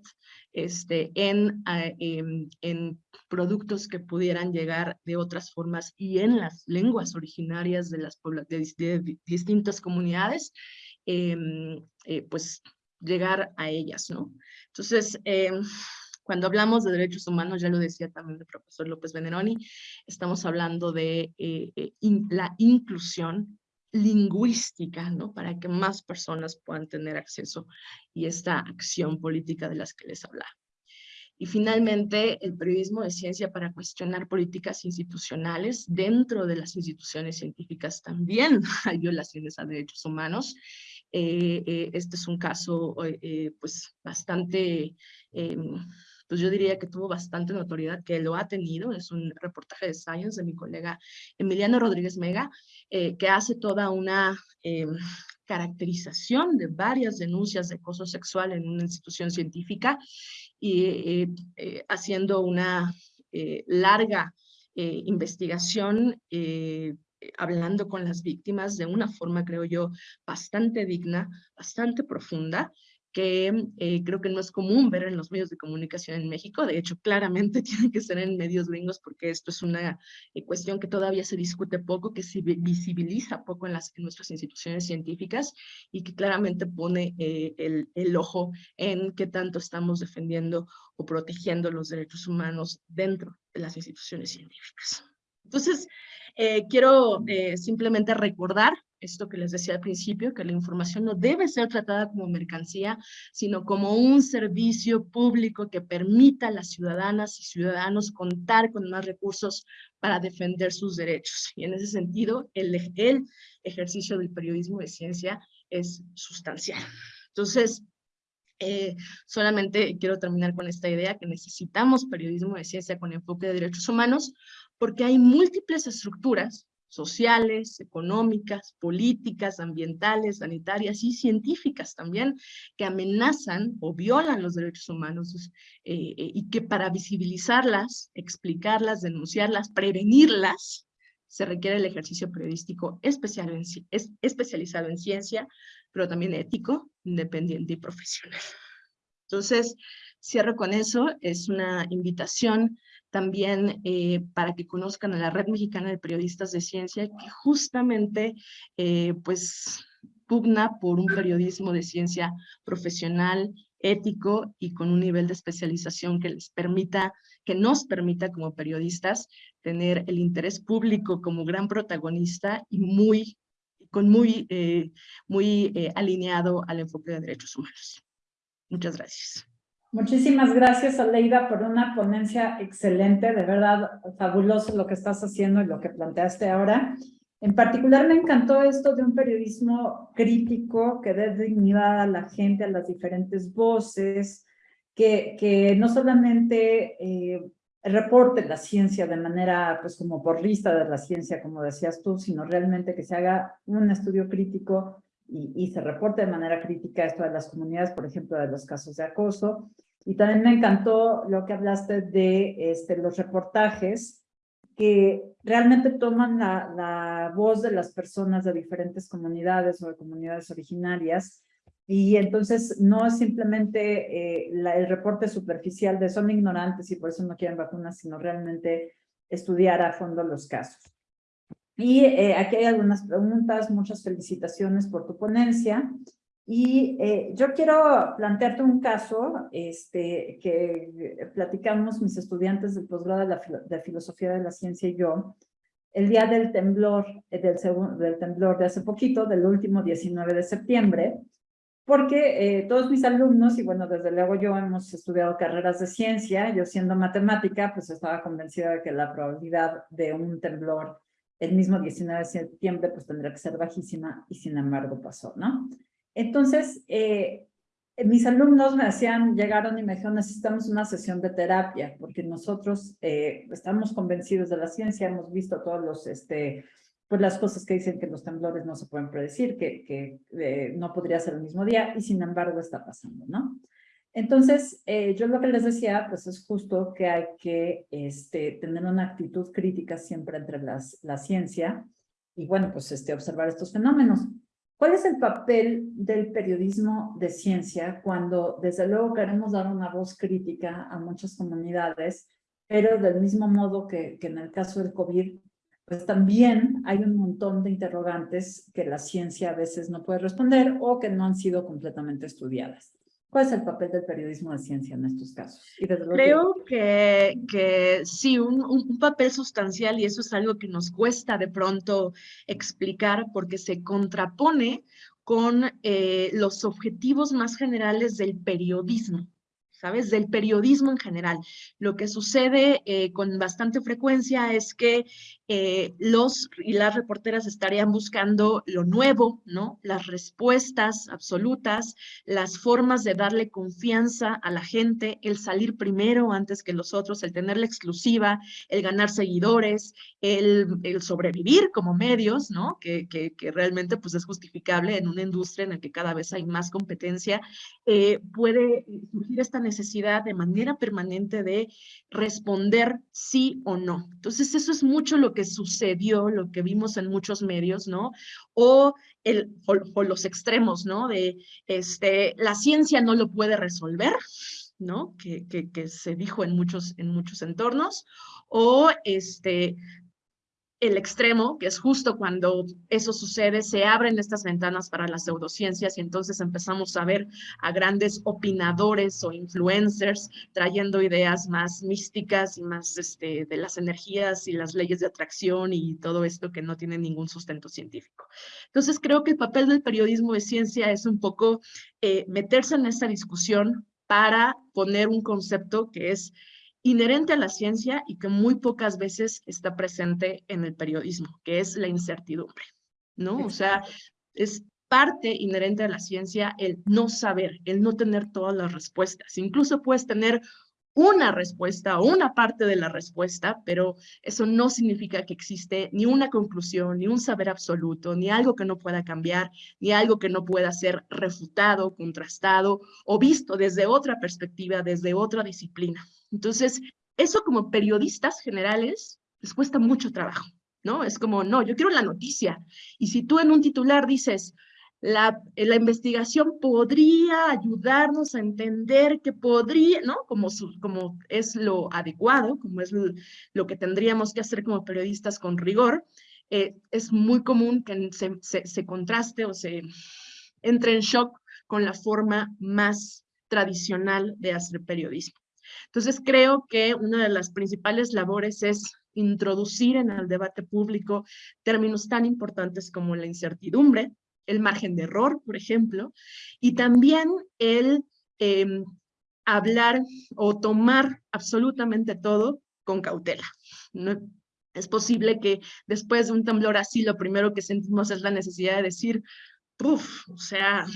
este, en, ah, en, en, productos que pudieran llegar de otras formas y en las lenguas originarias de las de, distintas comunidades, em, eh, pues llegar a ellas, ¿no? Entonces, em, cuando hablamos de derechos humanos, ya lo decía también el profesor López Veneroni, estamos hablando de eh, eh, la inclusión lingüística, ¿no? Para que más personas puedan tener acceso y esta acción política de las que les hablaba. Y finalmente, el periodismo de ciencia para cuestionar políticas institucionales. Dentro de las instituciones científicas también hay violaciones a derechos humanos. Eh, eh, este es un caso eh, pues bastante em, pues yo diría que tuvo bastante notoriedad, que lo ha tenido, es un reportaje de Science de mi colega Emiliano Rodríguez Mega, eh, que hace toda una eh, caracterización de varias denuncias de acoso sexual en una institución científica y eh, haciendo una larga investigación hablando con las víctimas de una forma, creo yo, bastante digna, bastante profunda, que eh, creo que no es común ver en los medios de comunicación en México. De hecho, claramente tiene que ser en medios gringos porque esto es una eh, cuestión que todavía se discute poco, que se visibiliza poco en, las, en nuestras instituciones científicas y que claramente pone eh, el, el ojo en qué tanto estamos defendiendo o protegiendo los derechos humanos dentro de las instituciones científicas. Entonces, quiero simplemente recordar esto que les decía al principio, que la información no debe ser tratada como mercancía, sino como un servicio público que permita a las ciudadanas y ciudadanos contar con más recursos para defender sus derechos. Y en ese sentido, el, ejercicio del periodismo de ciencia es sustancial. Entonces, eh, solamente quiero terminar con esta idea que necesitamos periodismo de ciencia con enfoque de derechos humanos porque hay múltiples estructuras sociales, económicas, políticas, ambientales, sanitarias y científicas también, que amenazan o violan los derechos humanos eh, eh, y que para visibilizarlas, explicarlas, denunciarlas, prevenirlas, se requiere el ejercicio periodístico especial en, es, especializado en ciencia, pero también ético, independiente y profesional. Entonces, cierro con eso, es una invitación también eh, para que conozcan a la Red Mexicana de Periodistas de Ciencia, que justamente eh, pues pugna por un periodismo de ciencia profesional, ético y con un nivel de especialización que les permita, que nos permita como periodistas tener el interés público como gran protagonista y muy, con muy, eh, muy alineado al enfoque de derechos humanos. Muchas gracias. Muchísimas gracias, Aleida, por una ponencia excelente, de verdad fabuloso lo que estás haciendo y lo que planteaste ahora. En particular me encantó esto de un periodismo crítico que dé dignidad a la gente, a las diferentes voces, que, que no solamente eh, reporte la ciencia de manera, pues como porrista de la ciencia, como decías tú, sino realmente que se haga un estudio crítico y, y, se reporte de manera crítica esto de las comunidades, por ejemplo, de los casos de acoso, y también me encantó lo que hablaste de este, los reportajes que realmente toman la, la voz de las personas de diferentes comunidades o de comunidades originarias y entonces no es simplemente eh, el reporte superficial de son ignorantes y por eso no quieren vacunas, sino realmente estudiar a fondo los casos. Y eh, aquí hay algunas preguntas, muchas felicitaciones por tu ponencia. Y eh, yo quiero plantearte un caso este, que platicamos mis estudiantes del posgrado de, Filosofía de la Ciencia y yo, el día del temblor, eh, del, del temblor de hace poquito, del último 19 de septiembre, porque eh, todos mis alumnos, y bueno, desde luego yo hemos estudiado carreras de ciencia, yo siendo matemática, pues estaba convencida de que la probabilidad de un temblor el mismo 19 de septiembre, pues tendría que ser bajísima, y sin embargo pasó, ¿no? Entonces, eh, mis alumnos me hacían, llegaron y me dijeron, necesitamos una sesión de terapia, porque nosotros eh, estamos convencidos de la ciencia, hemos visto todos los, este, pues las cosas que dicen que los temblores no se pueden predecir, que, que eh, no podría ser el mismo día, y sin embargo está pasando, ¿no? Entonces, yo lo que les decía, pues es justo que hay que este, tener una actitud crítica siempre entre las, la ciencia y, bueno, pues este, observar estos fenómenos. ¿Cuál es el papel del periodismo de ciencia cuando desde luego queremos dar una voz crítica a muchas comunidades, pero del mismo modo que, en el caso del COVID, pues también hay un montón de interrogantes que la ciencia a veces no puede responder o que no han sido completamente estudiadas? ¿Cuál es el papel del periodismo de ciencia en estos casos? Creo que, que sí, un, un, papel sustancial y eso es algo que nos cuesta de pronto explicar porque se contrapone con eh, los objetivos más generales del periodismo. ¿sabes? Del periodismo en general. Lo que sucede eh, con bastante frecuencia es que eh, los y las reporteras estarían buscando lo nuevo, ¿no? Las respuestas absolutas, las formas de darle confianza a la gente, el salir primero antes que los otros, el tener la exclusiva, el ganar seguidores, el, el sobrevivir como medios, ¿no? Que, que, que, realmente pues es justificable en una industria en la que cada vez hay más competencia, eh, puede surgir esta necesidad de manera permanente de responder sí o no. Entonces eso es mucho lo que sucedió, lo que vimos en muchos medios, ¿no? O, el, o, los extremos, ¿no? De este, la ciencia no lo puede resolver, ¿no? Que, que, se dijo en muchos, en muchos entornos, o este, el extremo, que es justo cuando eso sucede, se abren estas ventanas para las pseudociencias y entonces empezamos a ver a grandes opinadores o influencers trayendo ideas más místicas y más este, de las energías y las leyes de atracción y todo esto que no tiene ningún sustento científico. Entonces creo que el papel del periodismo de ciencia es un poco eh, meterse en esta discusión para poner un concepto que es inherente a la ciencia y que muy pocas veces está presente en el periodismo, que es la incertidumbre, ¿no? O sea, es parte inherente a la ciencia el no saber, el no tener todas las respuestas. Incluso puedes tener una respuesta o una parte de la respuesta, pero eso no significa que existe ni una conclusión, ni un saber absoluto, ni algo que no pueda cambiar, ni algo que no pueda ser refutado, contrastado o visto desde otra perspectiva, desde otra disciplina. Entonces, eso como periodistas generales les cuesta mucho trabajo, ¿no? Es como, no, yo quiero la noticia. Y si tú en un titular dices, la, la investigación podría ayudarnos a entender que podría, ¿no? Como, como es lo adecuado, como es lo, que tendríamos que hacer como periodistas con rigor, eh, es muy común que se, se contraste o se entre en shock con la forma más tradicional de hacer periodismo. Entonces, creo que una de las principales labores es introducir en el debate público términos tan importantes como la incertidumbre, el margen de error, por ejemplo, y también el em, hablar o tomar absolutamente todo con cautela. No, es posible que después de un temblor así, lo primero que sentimos es la necesidad de decir, Uf, o sea,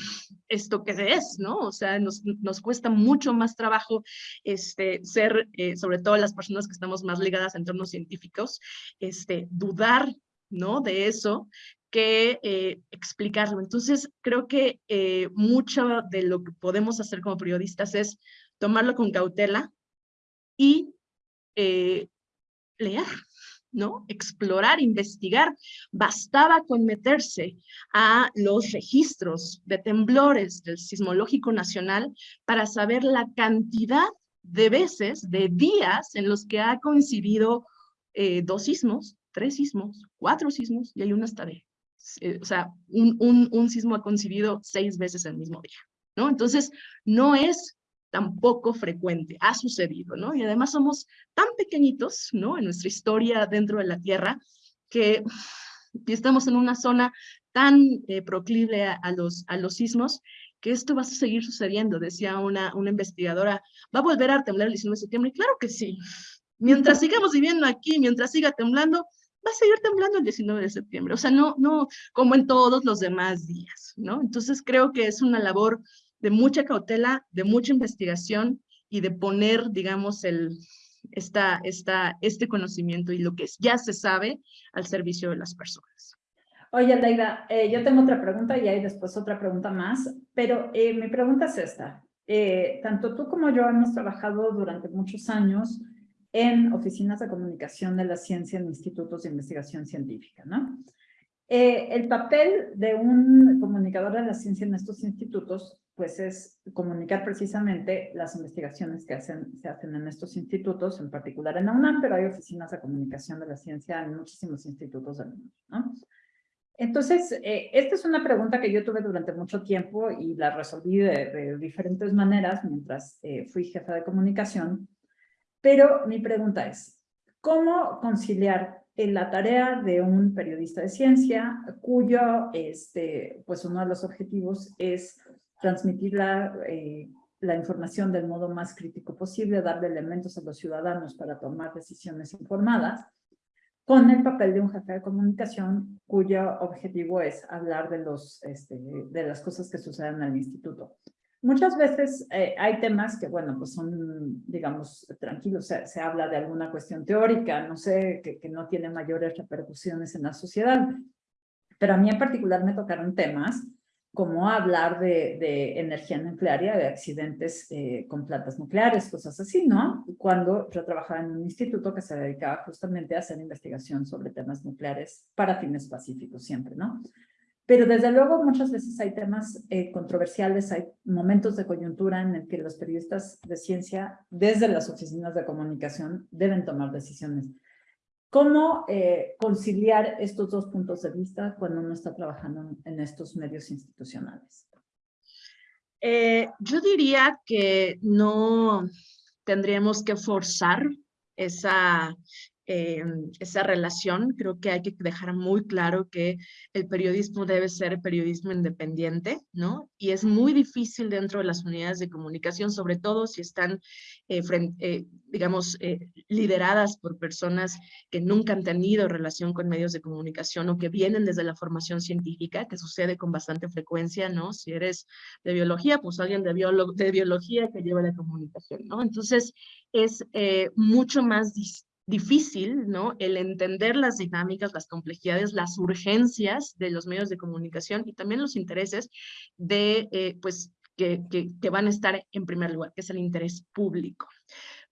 ¿esto qué es, no? O sea, nos, nos cuesta mucho más trabajo este, ser, eh, sobre todo las personas que estamos más ligadas a entornos científicos, este, dudar, ¿no? De eso que eh, explicarlo. Entonces, creo que eh, mucho de lo que podemos hacer como periodistas es tomarlo con cautela y leer, ¿no? Explorar, investigar. Bastaba con meterse a los registros de temblores del Sismológico Nacional para saber la cantidad de veces, de días en los que ha coincidido eh, dos sismos, tres sismos, cuatro sismos y hay una hasta de, eh, o sea, un, un, un sismo ha coincidido seis veces el mismo día, ¿no? Entonces, no es tampoco frecuente, ha sucedido, ¿no? Y además somos tan pequeñitos, ¿no? En nuestra historia dentro de la Tierra, que estamos en una zona tan eh, proclive a, los, a los sismos, que esto va a seguir sucediendo, decía una, una investigadora, va a volver a temblar el 19 de septiembre, y claro que sí, mientras sigamos viviendo aquí, mientras siga temblando, va a seguir temblando el 19 de septiembre, o sea, no, no como en todos los demás días, ¿no? Entonces creo que es una labor de mucha cautela, de mucha investigación y de poner, digamos, el, esta, esta, este conocimiento y lo que ya se sabe al servicio de las personas. Oye, Leida, eh, yo tengo otra pregunta y hay después otra pregunta más, pero eh, mi pregunta es esta. Eh, tanto tú como yo hemos trabajado durante muchos años en oficinas de comunicación de la ciencia en institutos de investigación científica, ¿no? el papel de un comunicador de la ciencia en estos institutos pues es comunicar precisamente las investigaciones que hacen, se hacen en estos institutos, en particular en la UNAM, pero hay oficinas de comunicación de la ciencia en muchísimos institutos del mundo, ¿no? Entonces, eh, esta es una pregunta que yo tuve durante mucho tiempo y la resolví de, diferentes maneras mientras eh, fui jefa de comunicación, pero mi pregunta es, ¿cómo conciliar la tarea de un periodista de ciencia cuyo, este, pues uno de los objetivos es transmitir la, eh, la información del modo más crítico posible, darle elementos a los ciudadanos para tomar decisiones informadas, con el papel de un jefe de comunicación cuyo objetivo es hablar de, los, este, de las cosas que suceden en el instituto. Muchas veces eh, hay temas que, bueno, pues son, digamos, tranquilos, se, se habla de alguna cuestión teórica, no sé, que, que, no tiene mayores repercusiones en la sociedad, pero a mí en particular me tocaron temas como hablar de, energía nuclear y de accidentes eh, con plantas nucleares, cosas así, ¿no? Cuando yo trabajaba en un instituto que se dedicaba justamente a hacer investigación sobre temas nucleares para fines pacíficos siempre, ¿no? Pero desde luego muchas veces hay temas eh, controversiales, hay momentos de coyuntura en el que los periodistas de ciencia, desde las oficinas de comunicación, deben tomar decisiones. ¿Cómo eh, conciliar estos dos puntos de vista cuando uno está trabajando en, estos medios institucionales? Eh, yo diría que no tendríamos que forzar esa, eh, esa relación. Creo que hay que dejar muy claro que el periodismo debe ser periodismo independiente, ¿no? Y es muy difícil dentro de las unidades de comunicación, sobre todo si están, eh, eh, digamos, lideradas por personas que nunca han tenido relación con medios de comunicación o que vienen desde la formación científica, que sucede con bastante frecuencia, ¿no? Si eres de biología, pues alguien de, de biología que lleva la comunicación, ¿no? Entonces, es mucho más distinto difícil, ¿no? El entender las dinámicas, las complejidades, las urgencias de los medios de comunicación y también los intereses de, eh, pues, que, que, van a estar en primer lugar, que es el interés público.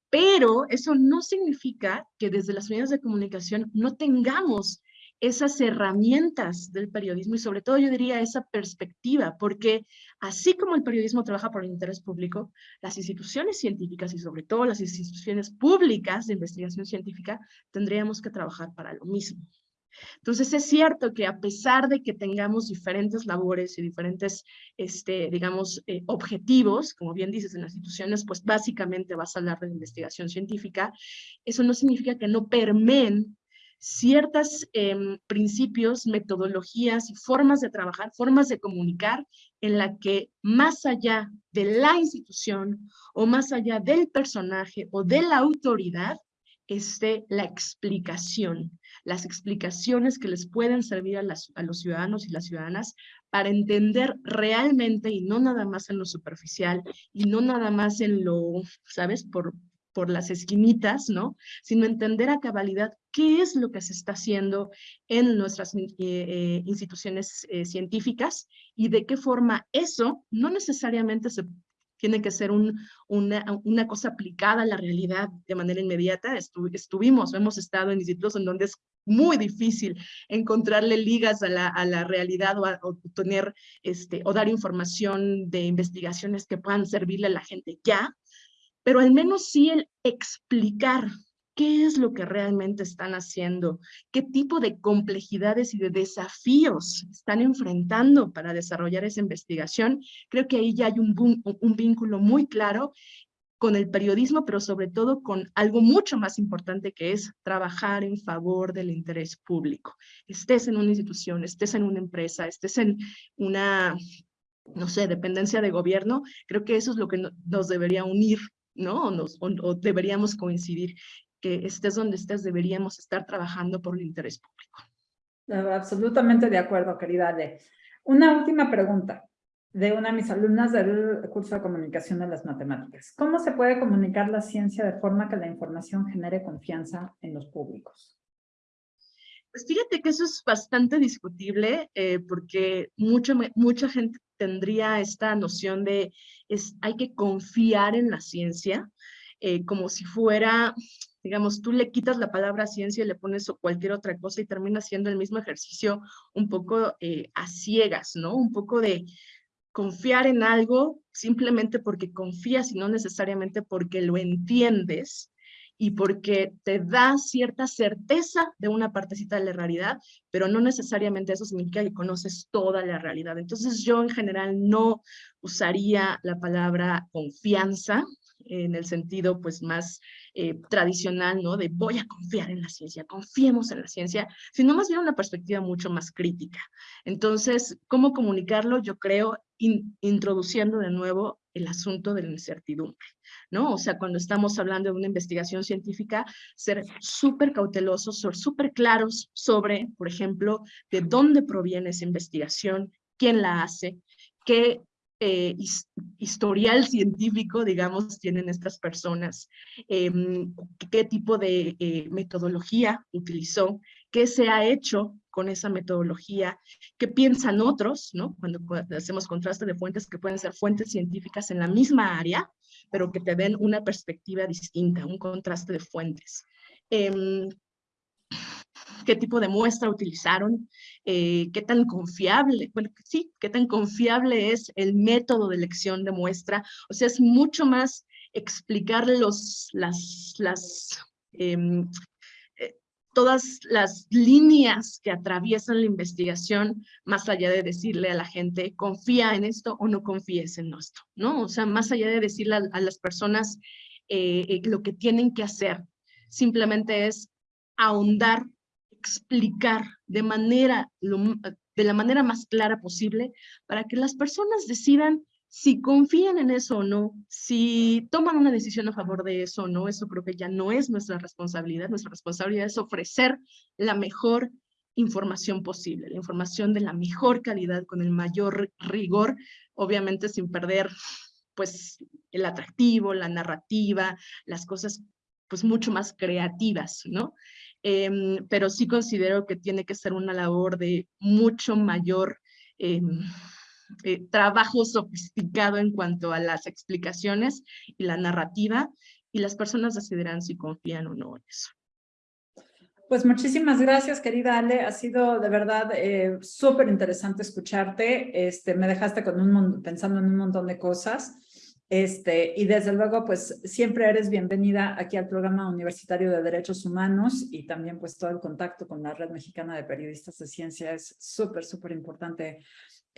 Pero eso no significa que desde las unidades de comunicación no tengamos esas herramientas del periodismo y sobre todo yo diría esa perspectiva, porque así como el periodismo trabaja por el interés público, las instituciones científicas y sobre todo las instituciones públicas de investigación científica tendríamos que trabajar para lo mismo. Entonces es cierto que a pesar de que tengamos diferentes labores y diferentes, este, digamos, eh, objetivos, como bien dices en las instituciones, pues básicamente vas a hablar de investigación científica, eso no significa que no permeen ciertos em, principios, metodologías y formas de trabajar, formas de comunicar en la que más allá de la institución o más allá del personaje o de la autoridad esté la explicación, las explicaciones que les pueden servir a, a los ciudadanos y las ciudadanas para entender realmente y no nada más en lo superficial y no nada más en lo, ¿sabes? Por, por las esquinitas, ¿no? Sino entender a cabalidad qué es lo que se está haciendo en nuestras eh, eh, instituciones eh, científicas y de qué forma eso no necesariamente se tiene que ser un, una, una, cosa aplicada a la realidad de manera inmediata. estuvimos, hemos estado en institutos en donde es muy difícil encontrarle ligas a la, a la realidad o, o, tener, este, o dar información de investigaciones que puedan servirle a la gente ya, pero al menos sí el explicar qué es lo que realmente están haciendo, qué tipo de complejidades y de desafíos están enfrentando para desarrollar esa investigación. Creo que ahí ya hay un, un vínculo muy claro con el periodismo, pero sobre todo con algo mucho más importante que es trabajar en favor del interés público. Estés en una institución, estés en una empresa, estés en una, no sé, dependencia de gobierno, creo que eso es lo que nos debería unir ¿no? O, deberíamos coincidir que estés donde estés, deberíamos estar trabajando por el interés público. Absolutamente de acuerdo, querida Ale. Una última pregunta de una de mis alumnas del curso de comunicación de las matemáticas. ¿Cómo se puede comunicar la ciencia de forma que la información genere confianza en los públicos? Pues fíjate que eso es bastante discutible eh, porque mucha, mucha gente tendría esta noción de es, hay que confiar en la ciencia, eh, como si fuera, digamos, tú le quitas la palabra ciencia y le pones cualquier otra cosa y termina siendo el mismo ejercicio un poco eh, a ciegas, ¿no? Un poco de confiar en algo simplemente porque confías y no necesariamente porque lo entiendes y porque te da cierta certeza de una partecita de la realidad, pero no necesariamente eso significa que conoces toda la realidad. Entonces yo en general no usaría la palabra confianza en el sentido pues más eh, tradicional, ¿no? De voy a confiar en la ciencia, confiemos en la ciencia, sino más bien una perspectiva mucho más crítica. Entonces, ¿cómo comunicarlo? Yo creo introduciendo de nuevo el asunto de la incertidumbre, ¿no? O sea, cuando estamos hablando de una investigación científica, ser súper cautelosos, ser súper claros sobre, por ejemplo, de dónde proviene esa investigación, quién la hace, qué eh, historial científico, digamos, tienen estas personas, em, qué tipo de eh, metodología utilizó, qué se ha hecho con esa metodología, qué piensan otros, ¿no? Cuando, hacemos contraste de fuentes que pueden ser fuentes científicas en la misma área, pero que te den una perspectiva distinta, un contraste de fuentes. Em, qué tipo de muestra utilizaron, eh, qué tan confiable, bueno, sí, qué tan confiable es el método de elección de muestra. O sea, es mucho más explicar los, las, las, em, todas las líneas que atraviesan la investigación, más allá de decirle a la gente, confía en esto o no confíes en esto, ¿no? O sea, más allá de decirle a, las personas eh, eh, lo que tienen que hacer, simplemente es ahondar, explicar de manera, de la manera más clara posible para que las personas decidan si confían en eso o no, si toman una decisión a favor de eso o no, eso creo que ya no es nuestra responsabilidad. Nuestra responsabilidad es ofrecer la mejor información posible, la información de la mejor calidad, con el mayor rigor, obviamente sin perder pues el atractivo, la narrativa, las cosas pues mucho más creativas, ¿no? Em, pero sí considero que tiene que ser una labor de mucho mayor em, eh, trabajo sofisticado en cuanto a las explicaciones y la narrativa, y las personas decidirán si confían o no en eso. Pues muchísimas gracias, querida Ale. Ha sido de verdad eh, súper interesante escucharte. Este, me dejaste con un pensando en un montón de cosas. Este, y desde luego, pues siempre eres bienvenida aquí al programa universitario de Derechos Humanos y también pues todo el contacto con la Red Mexicana de Periodistas de Ciencia es súper, súper importante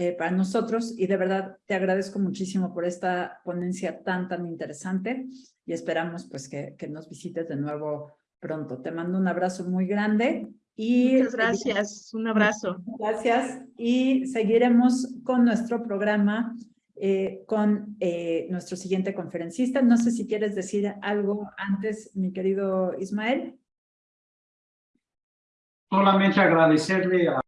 eh, para nosotros y de verdad te agradezco muchísimo por esta ponencia tan, tan interesante y esperamos pues que, que nos visites de nuevo pronto. Te mando un abrazo muy grande y Muchas gracias, un abrazo. Gracias y seguiremos con nuestro programa eh, con eh, nuestro siguiente conferencista. No sé si quieres decir algo antes, mi querido Ismael. Solamente agradecerle a